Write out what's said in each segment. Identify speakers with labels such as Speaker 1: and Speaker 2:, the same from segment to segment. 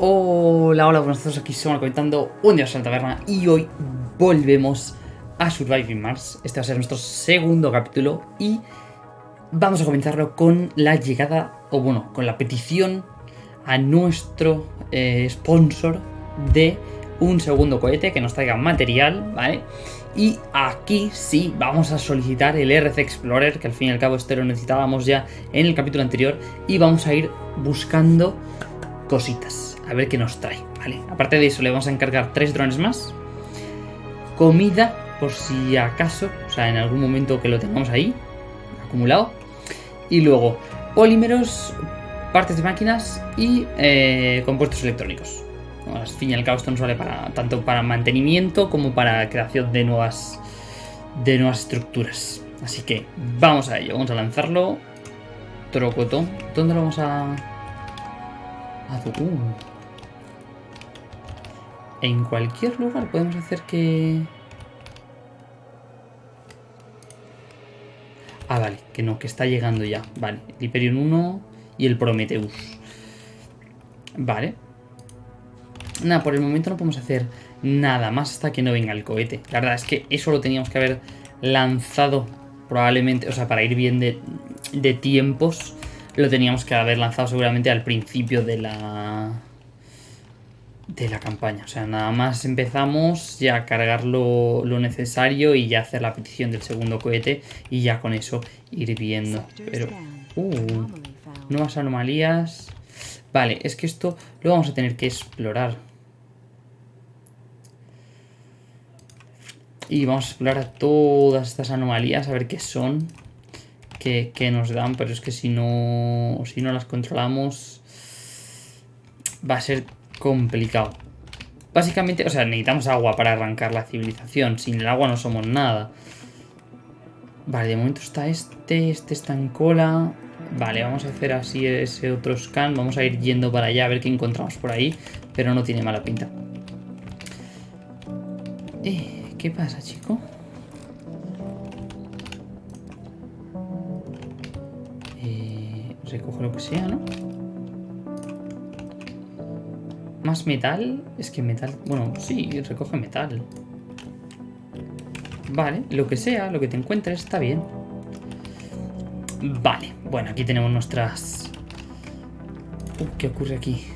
Speaker 1: Hola, hola, buenas tardes, aquí estamos comentando un día en la taberna y hoy volvemos a Surviving Mars. Este va a ser nuestro segundo capítulo y vamos a comenzarlo con la llegada, o bueno, con la petición a nuestro eh, sponsor de un segundo cohete que nos traiga material, ¿vale? Y aquí sí vamos a solicitar el RC Explorer, que al fin y al cabo este lo necesitábamos ya en el capítulo anterior, y vamos a ir buscando cositas, a ver qué nos trae, ¿vale? Aparte de eso le vamos a encargar tres drones más, comida, por si acaso, o sea, en algún momento que lo tengamos ahí, acumulado, y luego polímeros, partes de máquinas y eh, compuestos electrónicos. Al fin y al cabo esto nos vale para, tanto para mantenimiento como para creación de nuevas, de nuevas estructuras. Así que vamos a ello, vamos a lanzarlo. Trocotón. ¿Dónde lo vamos a...? a uh. En cualquier lugar podemos hacer que... Ah, vale, que no, que está llegando ya. Vale, el Hyperion 1 y el Prometheus. Vale. Nada, por el momento no podemos hacer nada más hasta que no venga el cohete. La verdad es que eso lo teníamos que haber lanzado probablemente, o sea, para ir bien de, de tiempos, lo teníamos que haber lanzado seguramente al principio de la de la campaña. O sea, nada más empezamos ya a cargar lo, lo, necesario y ya hacer la petición del segundo cohete y ya con eso ir viendo. Pero... Uh, nuevas anomalías... Vale, es que esto lo vamos a tener que explorar. Y vamos a explorar todas estas anomalías, a ver qué son, qué, qué nos dan, pero es que si no, si no las controlamos va a ser complicado. Básicamente, o sea, necesitamos agua para arrancar la civilización. Sin el agua no somos nada. Vale, de momento está este, este está en cola. Vale, vamos a hacer así ese otro scan. Vamos a ir yendo para allá a ver qué encontramos por ahí. Pero no tiene mala pinta. Eh, ¿Qué pasa, chico? Eh, recojo lo que sea, ¿no? ¿Más metal? Es que metal... Bueno, sí, recoge metal. Vale, lo que sea, lo que te encuentres, está bien. Vale, bueno, aquí tenemos nuestras... Uh, ¿Qué ocurre aquí?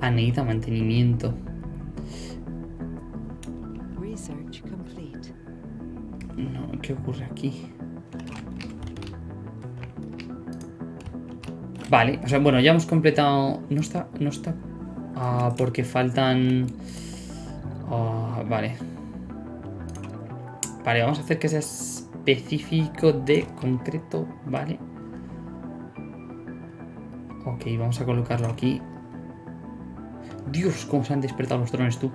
Speaker 1: Anita, mantenimiento. No, ¿qué ocurre aquí? Vale, o sea, bueno, ya hemos completado... No está... No está... Ah, porque faltan... Ah, vale. Vale, vamos a hacer que sea específico de concreto, ¿vale? Ok, vamos a colocarlo aquí. Dios, cómo se han despertado los drones, tú.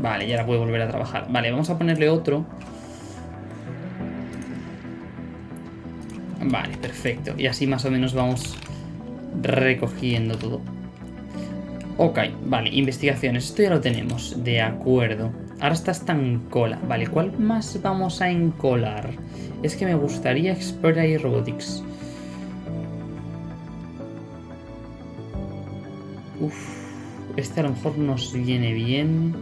Speaker 1: Vale, ya ahora puedo volver a trabajar. Vale, vamos a ponerle otro. Vale, perfecto. Y así más o menos vamos recogiendo todo. Ok, vale, investigaciones. Esto ya lo tenemos, de acuerdo. Ahora está en cola. Vale, ¿cuál más vamos a encolar? Es que me gustaría explorar y robotics. Uf, este a lo mejor nos viene bien.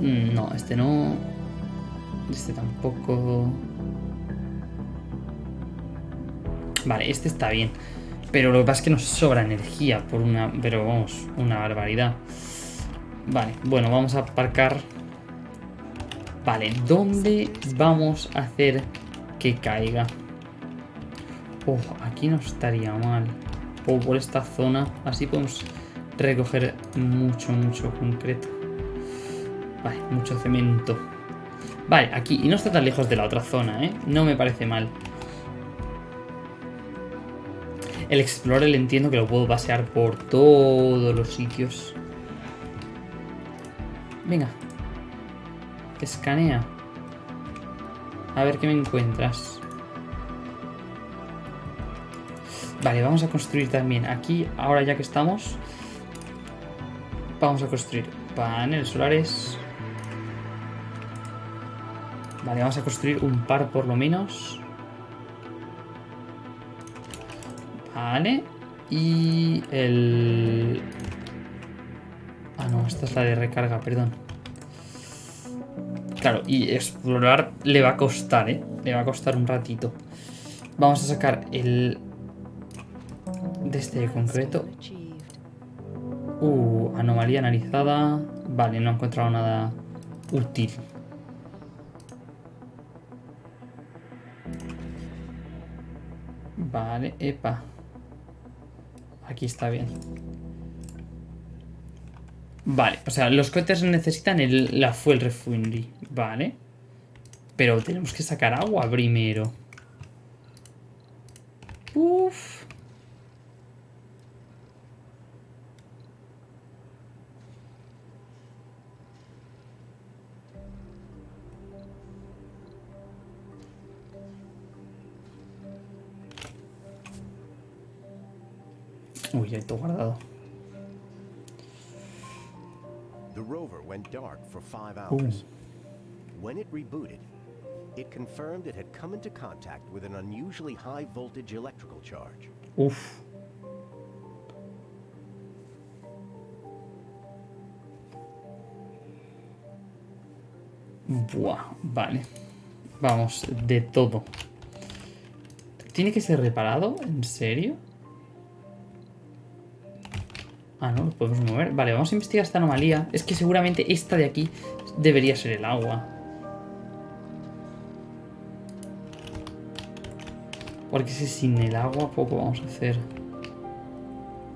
Speaker 1: No, este no. Este tampoco. Vale, este está bien. Pero lo que pasa es que nos sobra energía por una... Pero vamos, una barbaridad. Vale, bueno, vamos a aparcar. Vale, ¿dónde vamos a hacer que caiga? Oh, aquí no estaría mal. O por esta zona. Así podemos recoger mucho, mucho concreto. Vale, mucho cemento. Vale, aquí. Y no está tan lejos de la otra zona, ¿eh? No me parece mal. El Explorer entiendo que lo puedo pasear por todos los sitios. Venga. Escanea. A ver qué me encuentras. Vale, vamos a construir también aquí, ahora ya que estamos. Vamos a construir paneles solares. Vale, vamos a construir un par por lo menos. Vale. Y el... Ah, no, esta es la de recarga, perdón. Claro, y explorar le va a costar, ¿eh? Le va a costar un ratito. Vamos a sacar el... De este concreto. Uh, anomalía analizada. Vale, no he encontrado nada útil. Vale, epa. Aquí está bien. Vale, o sea, los cohetes necesitan la fuel refinery. Vale. Pero tenemos que sacar agua primero. Uf. Uy, ya todo guardado.
Speaker 2: The rover went dark for five hours. When it rebooted, it confirmed it had come into contact with an unusually high voltage electrical charge.
Speaker 1: Uf. Buah, vale. Vamos, de todo. ¿Tiene que ser reparado? ¿En serio? Ah, no, lo podemos mover. Vale, vamos a investigar esta anomalía. Es que seguramente esta de aquí debería ser el agua. Porque si sin el agua poco vamos a hacer.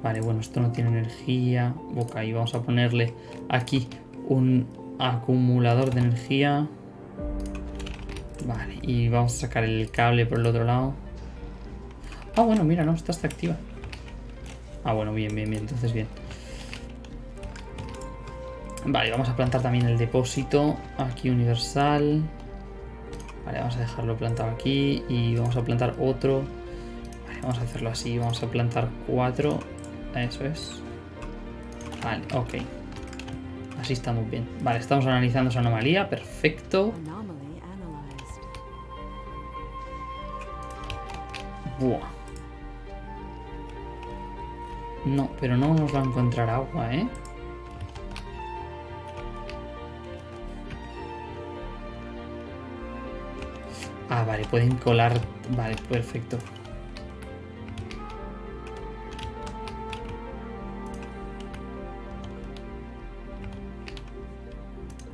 Speaker 1: Vale, bueno, esto no tiene energía. Ok, vamos a ponerle aquí un acumulador de energía. Vale, y vamos a sacar el cable por el otro lado. Ah, bueno, mira, no, esta está activa. Ah, bueno, bien, bien, bien, entonces bien. Vale, vamos a plantar también el depósito aquí universal. Vale, vamos a dejarlo plantado aquí y vamos a plantar otro. Vale, vamos a hacerlo así, vamos a plantar cuatro. Eso es. Vale, ok. Así estamos bien. Vale, estamos analizando esa anomalía, perfecto. Buah. No, pero no nos va a encontrar agua, ¿eh? Ah, vale, pueden colar... Vale, perfecto.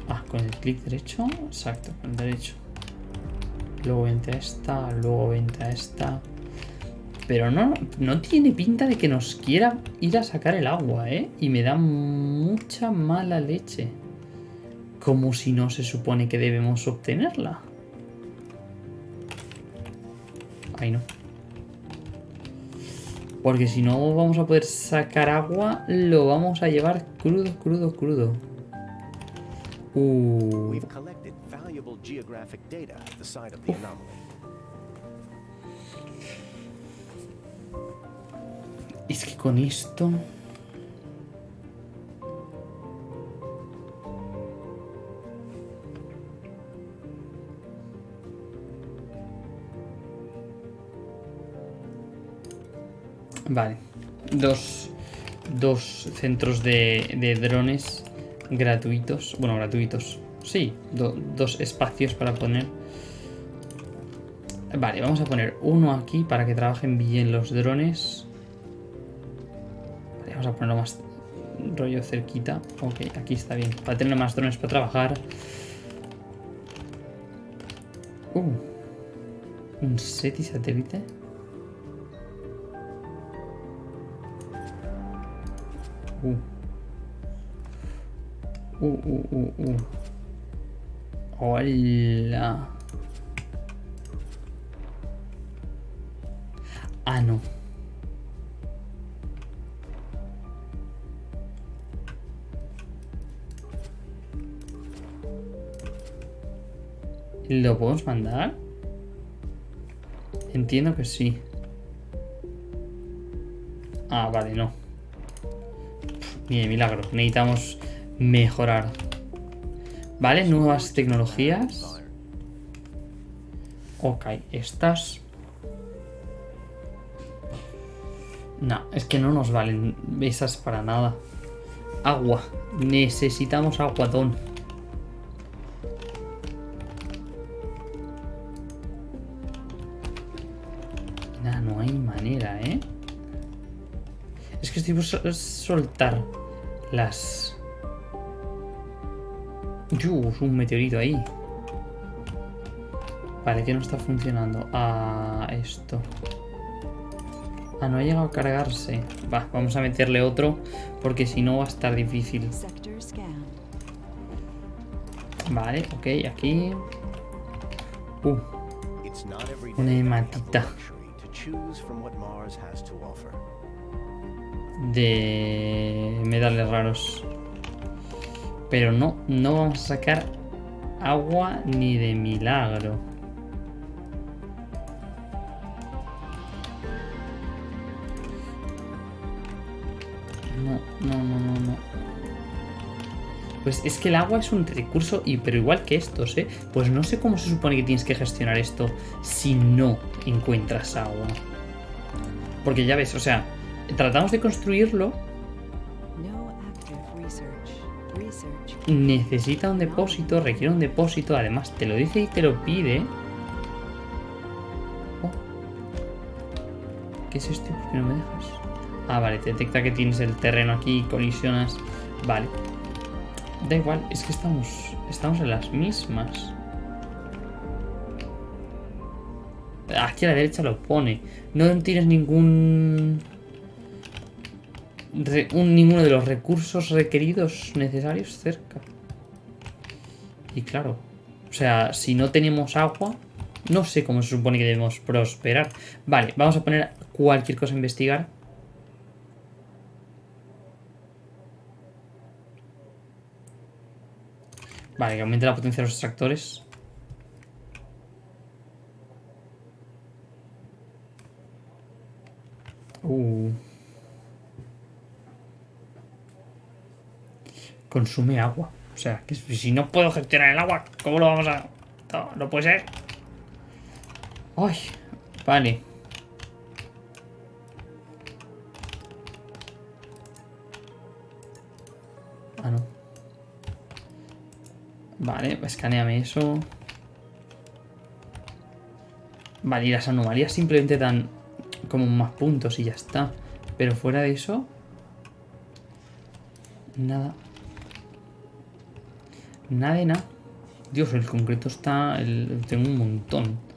Speaker 1: Ah, con el clic derecho. Exacto, con el derecho. Luego vente a esta, luego vente a esta. Pero no, no tiene pinta de que nos quiera ir a sacar el agua, ¿eh? Y me da mucha mala leche. Como si no se supone que debemos obtenerla. Ay, no. Porque si no vamos a poder sacar agua, lo vamos a llevar crudo, crudo, crudo. Uh.
Speaker 2: We've
Speaker 1: Es que con esto... Vale. Dos, dos centros de, de drones gratuitos. Bueno, gratuitos. Sí, do- dos espacios para poner. Vale, vamos a poner uno aquí para que trabajen bien los drones. Vamos a ponerlo más rollo cerquita. Ok, aquí está bien. Para tener más drones para trabajar. Uh, un SETI satélite. Uh. Uh, uh, uh, uh. Hola. Ah, no. ¿Lo podemos mandar? Entiendo que sí. Ah, vale, no. Ni de milagro. Necesitamos mejorar. Vale, nuevas tecnologías. Ok, estas... No, es que no nos valen esas para nada. Agua. Necesitamos aguadón. Soltar las... Yus, un meteorito ahí. Vale, que no está funcionando. Ah, esto. Ah, no ha llegado a cargarse. Va, vamos a meterle otro, porque si no va a estar difícil. Vale, ok, aquí. Uh, una hematita. De medales raros. Pero no, no vamos a sacar agua ni de milagro. No, no, no, no. Pues es que el agua es un recurso, y, pero igual que estos, ¿eh? Pues no sé cómo se supone que tienes que gestionar esto si no encuentras agua. Porque ya ves, o sea, tratamos de construirlo. Necesita un depósito, requiere un depósito, además te lo dice y te lo pide. Oh. ¿Qué es esto? ¿Por qué no me dejas? Ah, vale, te detecta que tienes el terreno aquí y colisionas. Vale. Da igual, es que estamos, estamos en las mismas. Aquí a la derecha lo pone. No tienes ningún... ninguno de los recursos requeridos necesarios cerca. Y claro, o sea, si no tenemos agua, no sé cómo se supone que debemos prosperar. Vale, vamos a poner cualquier cosa a investigar. Vale, que aumente la potencia de los extractores. Uh. Consume agua. O sea, que si no puedo gestionar el agua, ¿cómo lo vamos a...? No, no puede ser. Ay, vale. Ah, no. Vale, escaneame eso. Vale, y las anomalías simplemente dan como más puntos y ya está. Pero fuera de eso... Nada. Nada de nada. Dios, el concreto está... tengo un montón.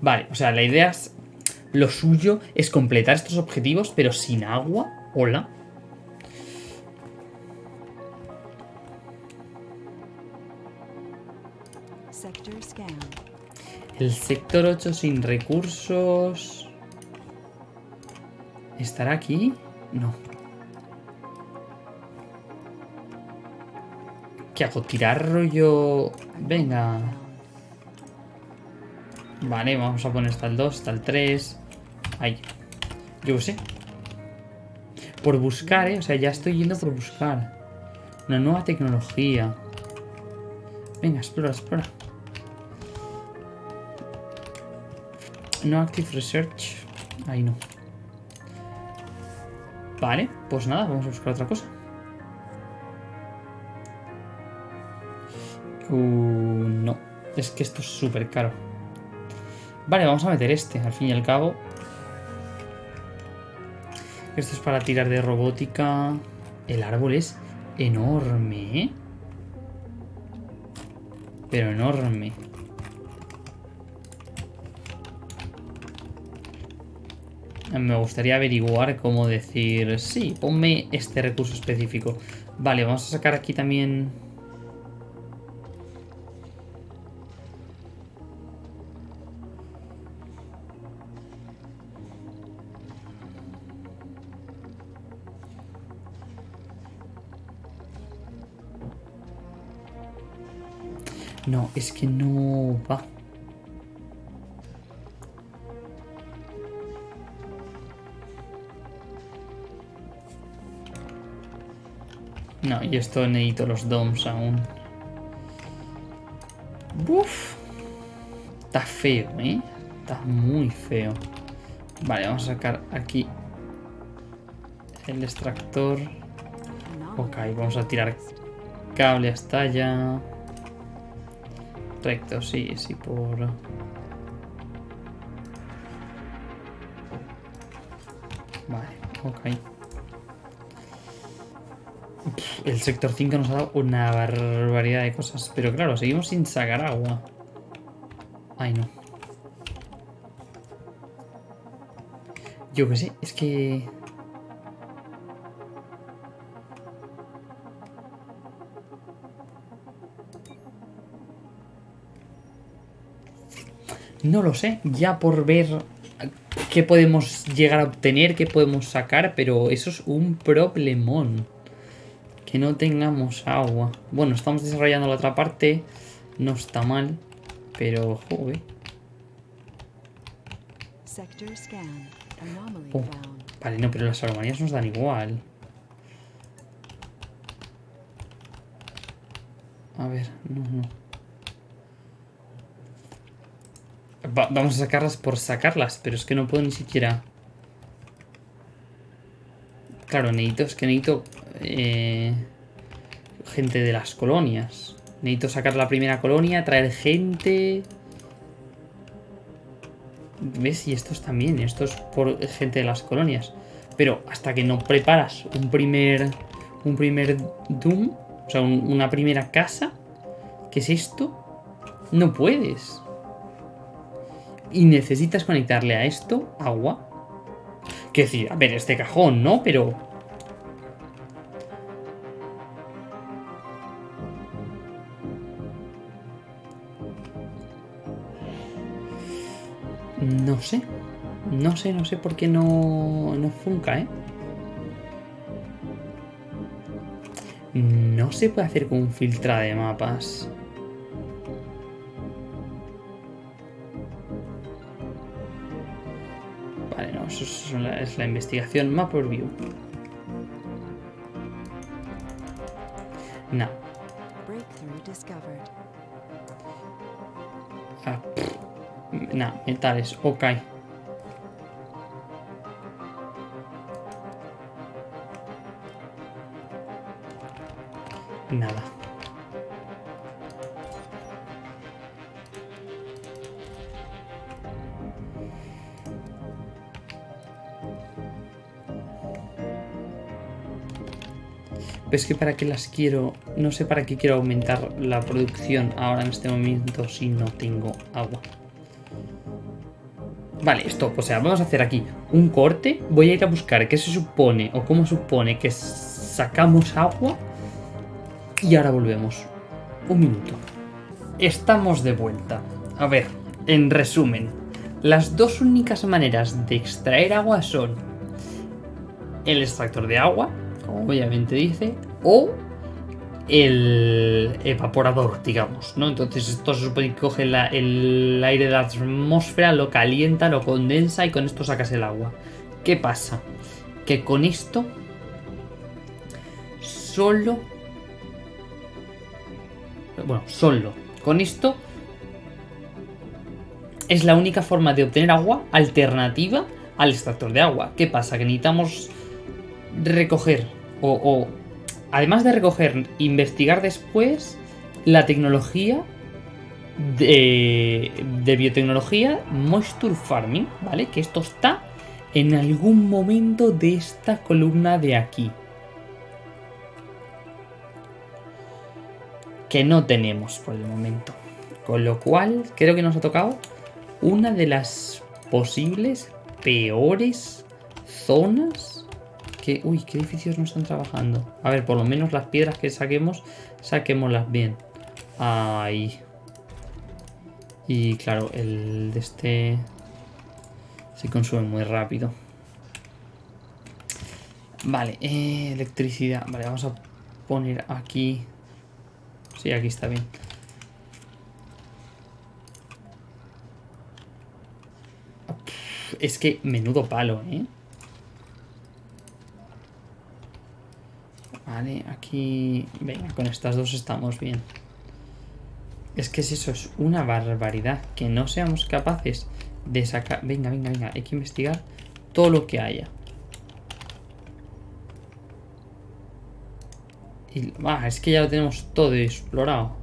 Speaker 1: Vale, o sea, la idea es... Lo suyo es completar estos objetivos, pero sin agua. Hola. El sector 8 sin recursos... ¿Estará aquí? No. ¿Qué hago? ¿Tirar rollo...? Venga... Vale, vamos a poner hasta el 2, hasta el 3. Ahí. Yo sé. Por buscar, ¿eh? O sea, ya estoy yendo por buscar. Una nueva tecnología. Venga, explora, explora. No Active Research. Ahí no. Vale, pues nada, vamos a buscar otra cosa. Uh, no. Es que esto es súper caro. Vale, vamos a meter este, al fin y al cabo. Esto es para tirar de robótica. El árbol es enorme, ¿eh? Pero enorme. Me gustaría averiguar cómo decir... Sí, ponme este recurso específico. Vale, vamos a sacar aquí también... No, es que no va. No, y esto necesito los DOMs aún. Uf. Está feo, ¿eh? Está muy feo. Vale, vamos a sacar aquí el extractor. Ok, vamos a tirar cable hasta allá. Recto, sí, sí, por... Vale, ok. El sector 5 nos ha dado una barbaridad de cosas. Pero claro, seguimos sin sacar agua. Ay, no. Yo qué sé, es que... No lo sé, ya por ver qué podemos llegar a obtener, qué podemos sacar, pero eso es un problemón. Que no tengamos agua. Bueno, estamos desarrollando la otra parte, no está mal, pero joder. Oh, vale, no, pero las armonías nos dan igual. A ver, no, no. vamos a sacarlas por sacarlas, pero es que no puedo ni siquiera... Claro, necesito, es que necesito... Eh, gente de las colonias. Necesito sacar la primera colonia, traer gente... ¿Ves? Y estos también, estos por gente de las colonias. Pero hasta que no preparas un primer... Un primer Doom, o sea, una primera casa, ¿qué es esto? No puedes y necesitas conectarle a esto agua. Que decir, a ver, este cajón, ¿no? Pero... No sé. No sé, no sé por qué no, no funca, ¿eh? No se puede hacer con un filtrado de mapas. eso es la, es la investigación Map View. No. No, metales, ok. Nada. es que para qué las quiero... No sé para qué quiero aumentar la producción ahora en este momento si no tengo agua. Vale, stop. O sea, vamos a hacer aquí un corte. Voy a ir a buscar qué se supone o cómo supone que sacamos agua. Y ahora volvemos. Un minuto. Estamos de vuelta. A ver, en resumen. Las dos únicas maneras de extraer agua son el extractor de agua obviamente dice, o el evaporador, digamos, ¿no? Entonces esto se supone que coge el aire de la atmósfera, lo calienta, lo condensa y con esto sacas el agua. ¿Qué pasa? Que con esto solo... Bueno, solo. Con esto es la única forma de obtener agua alternativa al extractor de agua. ¿Qué pasa? Que necesitamos recoger o, además de recoger, investigar después la tecnología de, biotecnología moisture farming, ¿vale? Que esto está en algún momento de esta columna de aquí. Que no tenemos por el momento. Con lo cual, creo que nos ha tocado una de las posibles peores zonas Uy, ¿qué edificios no están trabajando? A ver, por lo menos las piedras que saquemos, saquémoslas bien. Ahí. Y claro, el de este... Se consume muy rápido. Vale, eh, electricidad. Vale, vamos a poner aquí... Sí, aquí está bien. Es que menudo palo, ¿eh? Vale, aquí... Venga, con estas dos estamos bien. Es que es eso, es una barbaridad. Que no seamos capaces de sacar... Venga, venga, venga. Hay que investigar todo lo que haya. Y, ah, es que ya lo tenemos todo explorado.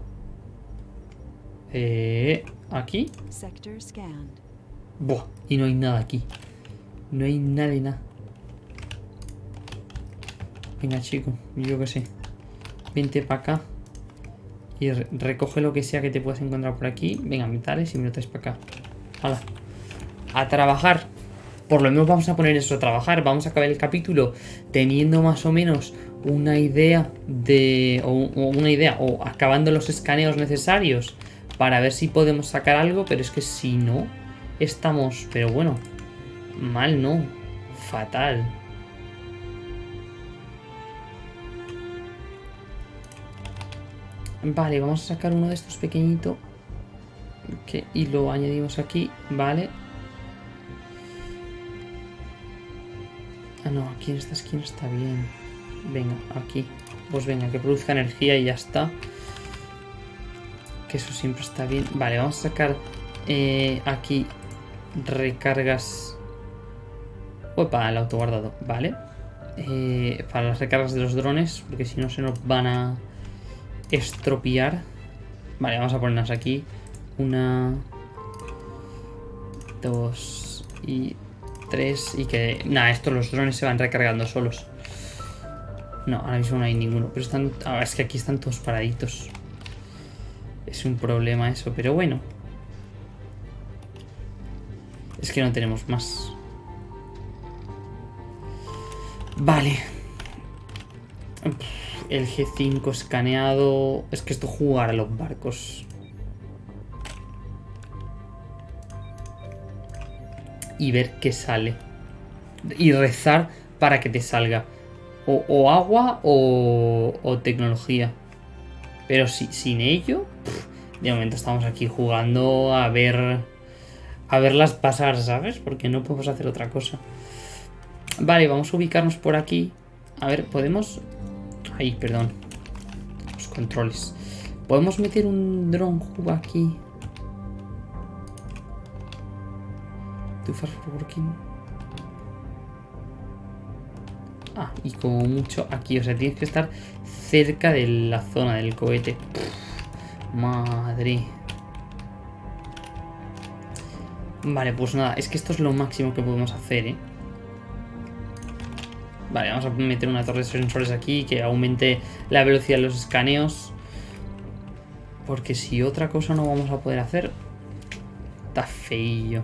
Speaker 1: Eh, aquí. Buah, y no hay nada aquí. No hay nada y nada. Venga, chico, yo que sé. Vente para acá. Y recoge lo que sea que te puedas encontrar por aquí. Venga, metales y me lo traes para acá. Hala. A trabajar. Por lo menos vamos a poner eso a trabajar. Vamos a acabar el capítulo teniendo más o menos una idea de... O, una idea. O acabando los escaneos necesarios. Para ver si podemos sacar algo. Pero es que si no... Estamos... Pero bueno. Mal no. Fatal. Vale, vamos a sacar uno de estos pequeñito. y lo añadimos aquí. Vale. Ah, no, aquí en esta esquina está bien. Venga, aquí. Pues venga, que produzca energía y ya está. Que eso siempre está bien. Vale, vamos a sacar eh, aquí recargas. Opa, el autoguardado. Vale. Eh, para las recargas de los drones, porque si no se nos van a estropear. Vale, vamos a ponernos aquí. Una... Dos... Y... Tres... Y que... Nada, estos los drones se van recargando solos. No, ahora mismo no hay ninguno. Pero están... Ahora es que aquí están todos paraditos. Es un problema eso, pero bueno. Es que no tenemos más. Vale el G5 escaneado. Es que esto jugar a los barcos. Y ver qué sale. Y rezar para que te salga. O, agua o, tecnología. Pero si, sin ello, de momento estamos aquí jugando a ver... A verlas pasar, ¿sabes? Porque no podemos hacer otra cosa. Vale, vamos a ubicarnos por aquí. A ver, podemos Ahí, perdón. Los controles. Podemos meter un drone aquí. Too far for working. Ah, y como mucho aquí. O sea, tienes que estar cerca de la zona del cohete. madre. Vale, pues nada. Es que esto es lo máximo que podemos hacer, ¿eh? Vale, vamos a meter una torre de sensores aquí que aumente la velocidad de los escaneos. Porque si otra cosa no vamos a poder hacer, está feillo.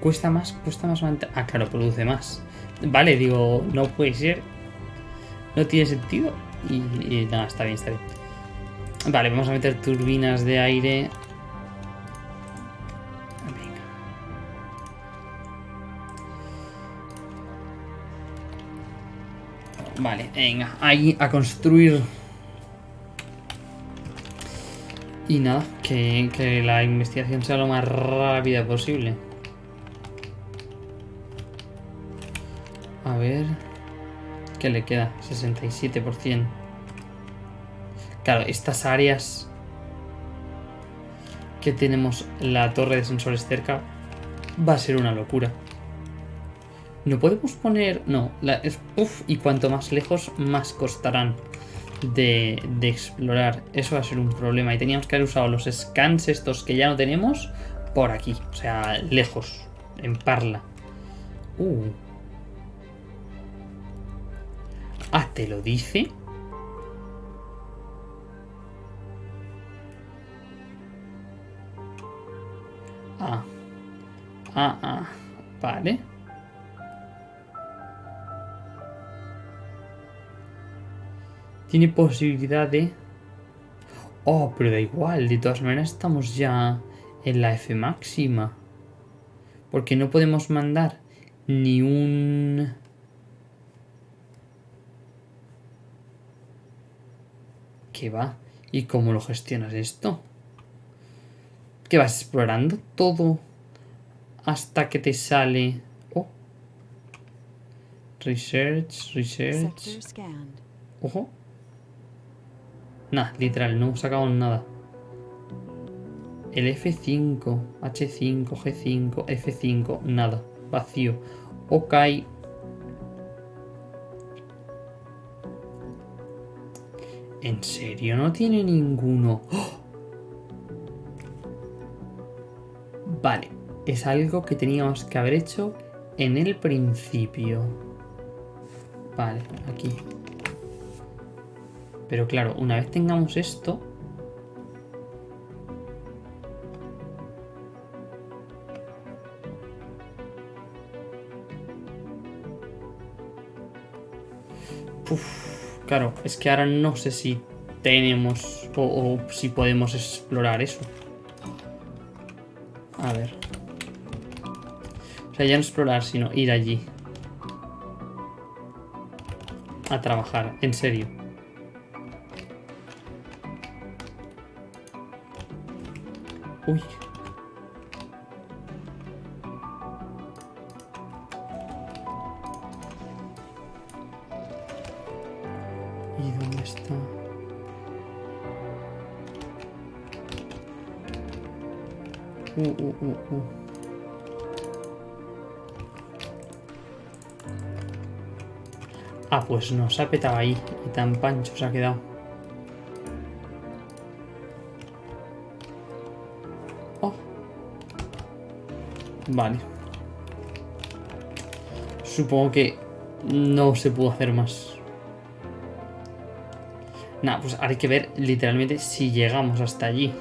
Speaker 1: Cuesta más, cuesta más. Ah, claro, produce más. Vale, digo, no puede ser. No tiene sentido. Y nada, está bien, está bien. Vale, vamos a meter turbinas de aire. Venga. Vale, venga, ahí a construir. Y nada, que, que la investigación sea lo más rápida posible. A ver... ¿Qué le queda? 67%. Claro, estas áreas que tenemos la torre de sensores cerca va a ser una locura. No podemos poner... No, la, y cuanto más lejos, más costarán de, de, explorar. Eso va a ser un problema. Y teníamos que haber usado los scans estos que ya no tenemos por aquí. O sea, lejos, en Parla. Uh. Ah, ¿te lo dice? Ah. Ah, ah. Vale. Tiene posibilidad de... Oh, pero da igual. De todas maneras estamos ya en la F máxima. Porque no podemos mandar ni un... ¿Qué va? ¿Y cómo lo gestionas esto? ¿Qué vas explorando todo hasta que te sale... Oh. Research, research... Ojo. Nah, literal, no hemos sacado nada. El F5, H5, G5, F5, nada. Vacío. Ok. ¿En serio? No tiene ninguno. ¡Oh! Vale. Es algo que teníamos que haber hecho en el principio. Vale, aquí. Pero claro, una vez tengamos esto... claro, es que ahora no sé si tenemos o, o si podemos explorar eso. Sea, ya no explorar, sino ir allí. A trabajar, en serio. Uy. ¿Y dónde está? Uh, uh, uh, uh. Ah, pues no, se ha petado ahí. Y tan pancho se ha quedado. Vale. Supongo que no se pudo hacer más. Nada, pues hay que ver literalmente si llegamos hasta allí.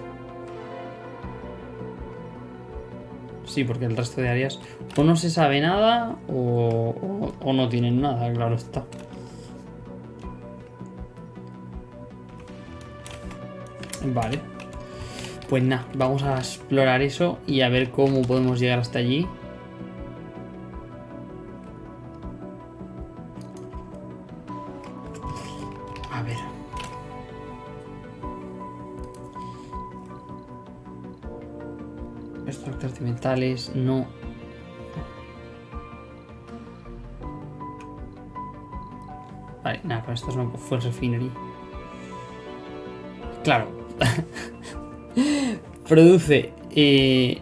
Speaker 1: Sí, porque el resto de áreas o no se sabe nada o, o no tienen nada, claro está. Vale. Pues nada, vamos a explorar eso y a ver cómo podemos llegar hasta allí. A ver. Extractores de metales, no. Vale, nada, con estos no fue el refinery. Claro. produce eh,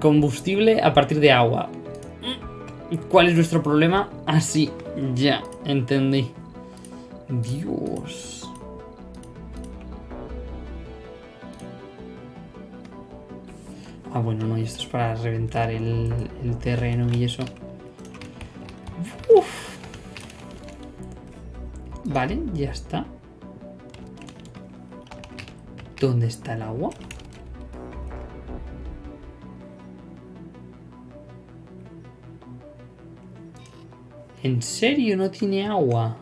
Speaker 1: combustible a partir de agua. ¿Cuál es nuestro problema? Así, ah, ya, entendí. Dios. Ah, bueno, no, y esto es para reventar el, el terreno y eso. Uf. Vale, ya está. ¿Dónde está el agua? ¿En serio no tiene agua?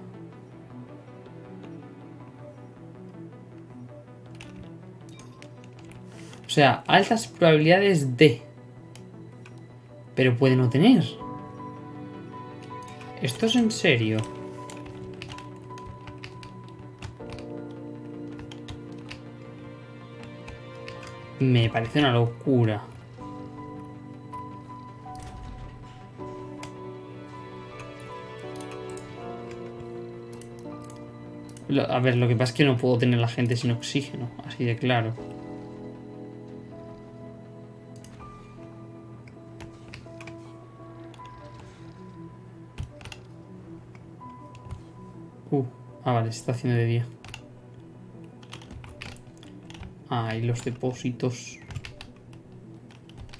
Speaker 1: O sea, altas probabilidades de... Pero puede no tener. ¿Esto es en serio? Me parece una locura. A ver, lo que pasa es que no puedo tener la gente sin oxígeno, así de claro. Uh, ah, vale, se está haciendo de día. Ah, y los depósitos.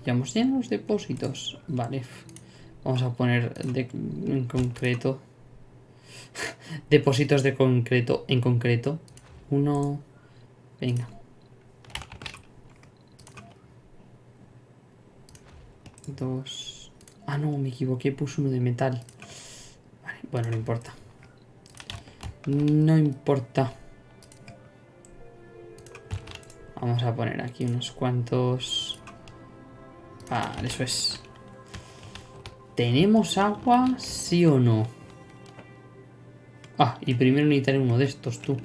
Speaker 1: Ya hemos llenado los depósitos. Vale. Vamos a poner en concreto. depósitos de concreto en concreto. Uno. Venga. Dos. Ah, no, me equivoqué. Puse uno de metal. Vale, bueno, no importa. No importa. Vamos a poner aquí unos cuantos... Vale, eso es. ¿Tenemos agua? ¿Sí o no? Ah, y primero necesitaré uno de estos, tú.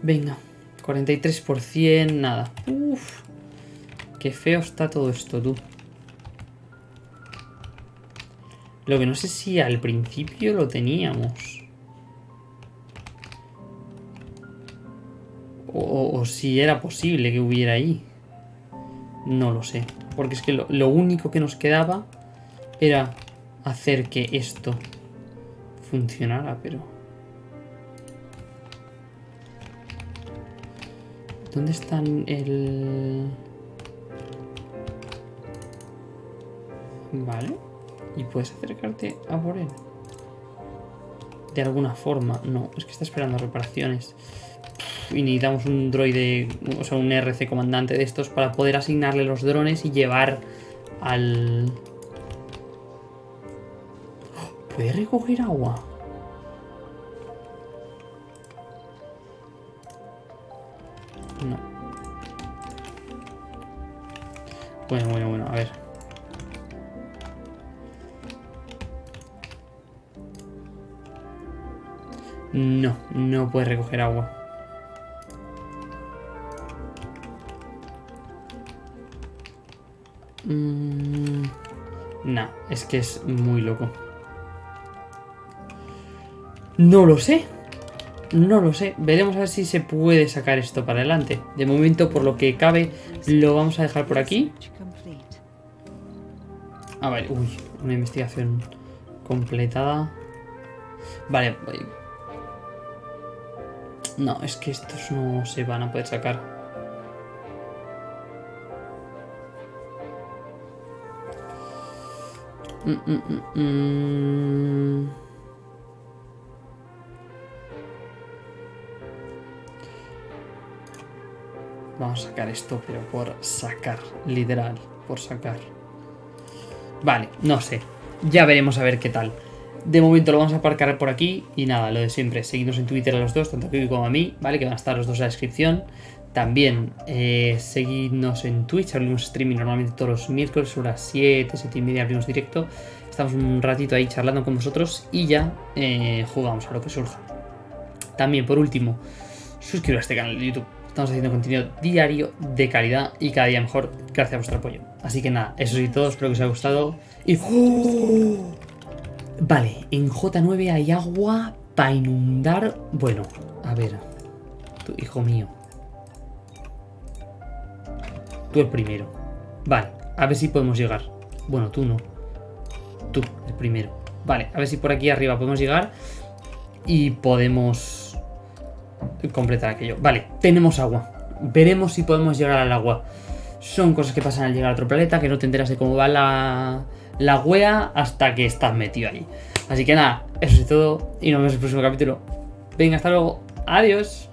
Speaker 1: Venga, 43%, nada. Uf, qué feo está todo esto, tú. Lo que no sé si al principio lo teníamos. Si era posible que hubiera ahí. No lo sé. Porque es que lo, lo único que nos quedaba era hacer que esto funcionara, pero... ¿Dónde están el...? Vale. Y puedes acercarte a por él. De alguna forma. No, es que está esperando reparaciones. Y necesitamos un droide, o sea, un RC comandante de estos para poder asignarle los drones y llevar al... ¿Puede recoger agua? No. Bueno, bueno, bueno, a ver. No, no puede recoger agua. Mm, no, es que es muy loco. No lo sé. No lo sé. Veremos a ver si se puede sacar esto para adelante. De momento, por lo que cabe, lo vamos a dejar por aquí. A ver, uy, una investigación completada. Vale. No, es que estos no se van a poder sacar. Mm, mm, mm, Vamos a sacar esto, pero por sacar, literal, por sacar. Vale, no sé. Ya veremos a ver qué tal. De momento lo vamos a aparcar por aquí y nada, lo de siempre. Seguidnos en Twitter a los dos, tanto a Kiwi como a mí, ¿vale? Que van a estar los dos en la descripción. También eh, seguidnos en Twitch, abrimos streaming normalmente todos los miércoles sobre las 7, 7 y media abrimos directo. Estamos un ratito ahí charlando con vosotros y ya eh, jugamos a lo que surja. También, por último, suscribiros a este canal de YouTube Estamos haciendo contenido diario de calidad y cada día mejor gracias a vuestro apoyo. Así que nada, eso sí todo, espero que os haya gustado. ¡Oh! Vale, en J9 hay agua para inundar... Bueno, a ver. Tu hijo mío. Tú el primero. Vale, a ver si podemos llegar. Bueno, tú no. Tú, el primero. Vale, a ver si por aquí arriba podemos llegar. Y podemos completar aquello. Vale, tenemos agua. Veremos si podemos llegar al agua. Son cosas que pasan al llegar a otro planeta, que no te enteras de cómo va la, la wea hasta que estás metido ahí. Así que nada, eso es todo y nos vemos en el próximo capítulo. Venga, hasta luego. Adiós.